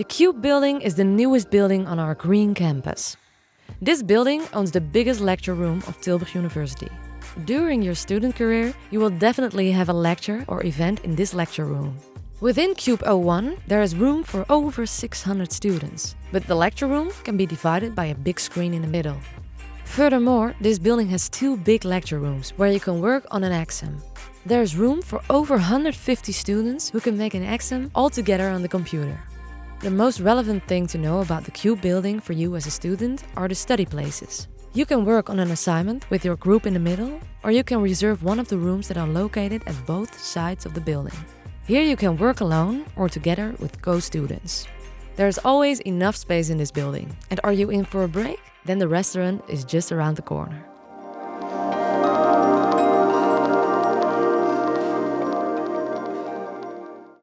The Cube building is the newest building on our green campus. This building owns the biggest lecture room of Tilburg University. During your student career, you will definitely have a lecture or event in this lecture room. Within Cube 01, there is room for over 600 students, but the lecture room can be divided by a big screen in the middle. Furthermore, this building has two big lecture rooms where you can work on an exam. There is room for over 150 students who can make an exam all together on the computer. The most relevant thing to know about the CUBE building for you as a student are the study places. You can work on an assignment with your group in the middle, or you can reserve one of the rooms that are located at both sides of the building. Here you can work alone or together with co-students. There's always enough space in this building. And are you in for a break? Then the restaurant is just around the corner.